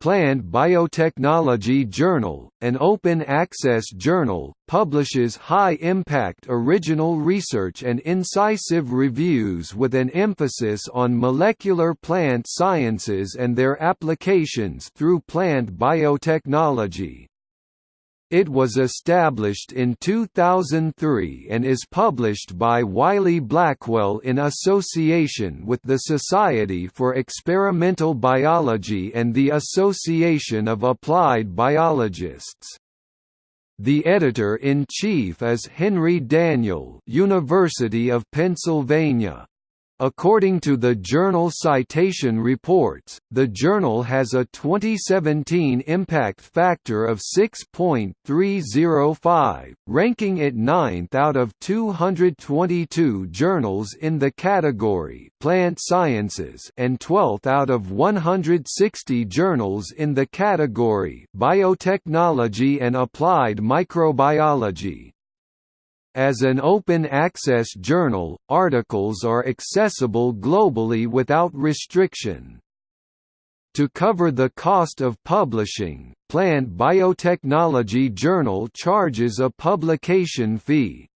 Plant Biotechnology Journal, an open-access journal, publishes high-impact original research and incisive reviews with an emphasis on molecular plant sciences and their applications through plant biotechnology. It was established in 2003 and is published by Wiley-Blackwell in association with the Society for Experimental Biology and the Association of Applied Biologists. The editor-in-chief is Henry Daniel University of Pennsylvania. According to the journal Citation Reports, the journal has a 2017 impact factor of 6.305, ranking it ninth out of 222 journals in the category Plant Sciences and 12th out of 160 journals in the category Biotechnology and Applied Microbiology. As an open-access journal, articles are accessible globally without restriction. To cover the cost of publishing, Plant Biotechnology Journal charges a publication fee.